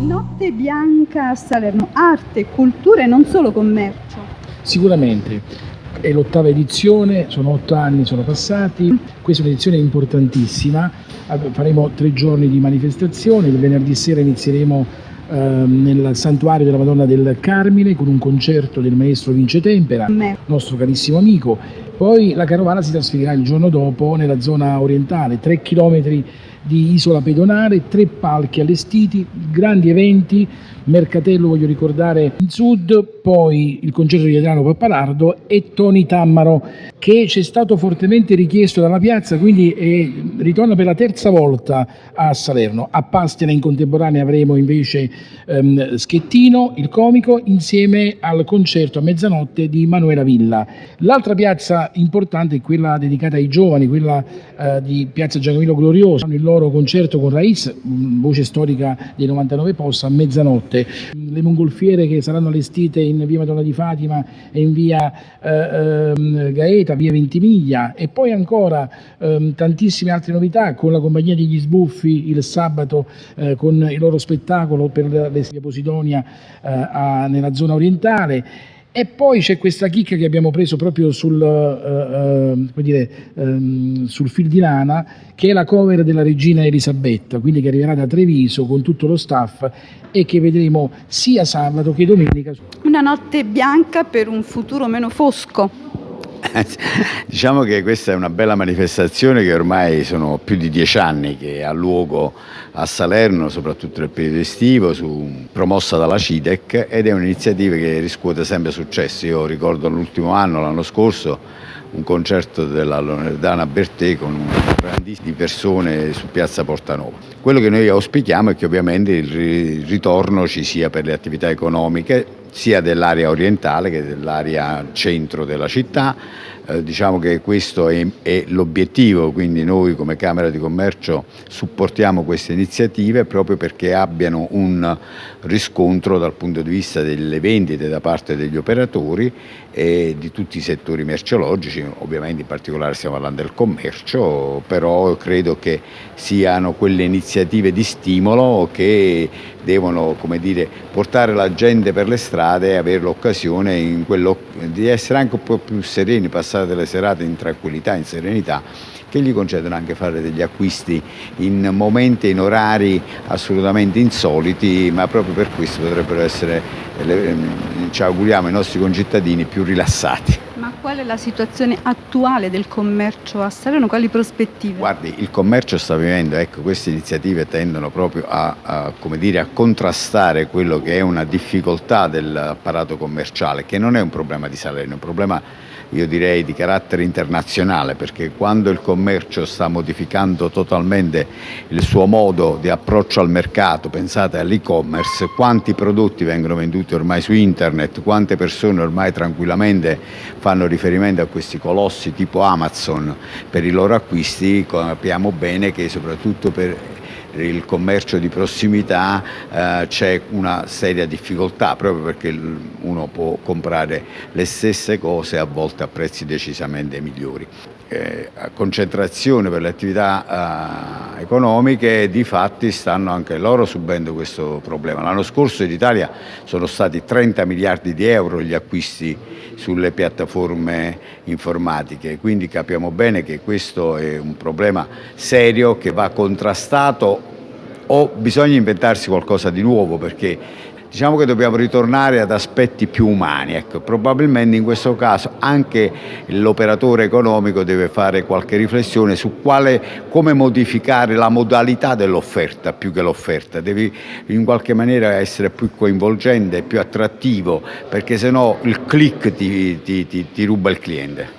Notte bianca a Salerno, arte, cultura e non solo commercio. Sicuramente, è l'ottava edizione, sono otto anni sono passati, questa è un'edizione importantissima, faremo tre giorni di manifestazione, il venerdì sera inizieremo eh, nel santuario della Madonna del Carmine con un concerto del maestro Vince Tempera, nostro carissimo amico, poi la carovana si trasferirà il giorno dopo nella zona orientale, tre chilometri di isola pedonale, tre palchi allestiti, grandi eventi, Mercatello voglio ricordare in sud, poi il concerto di Adriano Pappalardo e Toni Tammaro che ci è stato fortemente richiesto dalla piazza, quindi è, ritorna per la terza volta a Salerno. A Pastina in contemporanea avremo invece ehm, Schettino, il comico, insieme al concerto a mezzanotte di Manuela Villa. L'altra piazza importante è quella dedicata ai giovani, quella eh, di Piazza Giacomino Glorioso, il loro concerto con Raiz, voce storica dei 99 posti, a mezzanotte. Le mongolfiere che saranno allestite in via Madonna di Fatima e in via eh, eh, Gaeta, via Ventimiglia. E poi ancora ehm, tantissime altre novità con la compagnia degli sbuffi il sabato eh, con il loro spettacolo per l'Esia Posidonia eh, nella zona orientale e poi c'è questa chicca che abbiamo preso proprio sul, uh, uh, dire, um, sul, fil di lana, che è la cover della regina Elisabetta, quindi che arriverà da Treviso con tutto lo staff e che vedremo sia sabato che domenica. Una notte bianca per un futuro meno fosco. diciamo che questa è una bella manifestazione che ormai sono più di dieci anni che ha luogo a Salerno, soprattutto nel periodo estivo, su, promossa dalla CIDEC ed è un'iniziativa che riscuote sempre successo. Io ricordo l'ultimo anno, l'anno scorso, un concerto della Loredana Bertè con grandissime persone su piazza Portanova. Quello che noi auspichiamo è che ovviamente il ritorno ci sia per le attività economiche sia dell'area orientale che dell'area centro della città. Eh, diciamo che questo è, è l'obiettivo, quindi noi come Camera di Commercio supportiamo queste iniziative proprio perché abbiano un riscontro dal punto di vista delle vendite da parte degli operatori e di tutti i settori merceologici, ovviamente in particolare stiamo parlando del commercio, però credo che siano quelle iniziative di stimolo che devono dire, portare la gente per le strade e avere l'occasione di essere anche un po' più sereni, passare delle serate in tranquillità, in serenità che gli concedono anche fare degli acquisti in momenti e in orari assolutamente insoliti, ma proprio per questo potrebbero essere, ehm, ci auguriamo, i nostri concittadini più rilassati. Qual è la situazione attuale del commercio a Salerno? Quali prospettive? Guardi, il commercio sta vivendo, ecco, queste iniziative tendono proprio a, a, dire, a contrastare quello che è una difficoltà dell'apparato commerciale, che non è un problema di Salerno, è un problema io direi di carattere internazionale perché quando il commercio sta modificando totalmente il suo modo di approccio al mercato, pensate all'e-commerce, quanti prodotti vengono venduti ormai su internet, quante persone ormai tranquillamente fanno riferimento a questi colossi tipo Amazon per i loro acquisti, capiamo bene che soprattutto per il commercio di prossimità eh, c'è una seria difficoltà proprio perché uno può comprare le stesse cose a volte a prezzi decisamente migliori. Eh, concentrazione per le attività eh, economiche di fatti stanno anche loro subendo questo problema. L'anno scorso in Italia sono stati 30 miliardi di euro gli acquisti sulle piattaforme informatiche, quindi capiamo bene che questo è un problema serio che va contrastato o bisogna inventarsi qualcosa di nuovo perché diciamo che dobbiamo ritornare ad aspetti più umani. Ecco, probabilmente in questo caso anche l'operatore economico deve fare qualche riflessione su quale, come modificare la modalità dell'offerta più che l'offerta. Devi in qualche maniera essere più coinvolgente, più attrattivo, perché se no il click ti, ti, ti, ti ruba il cliente.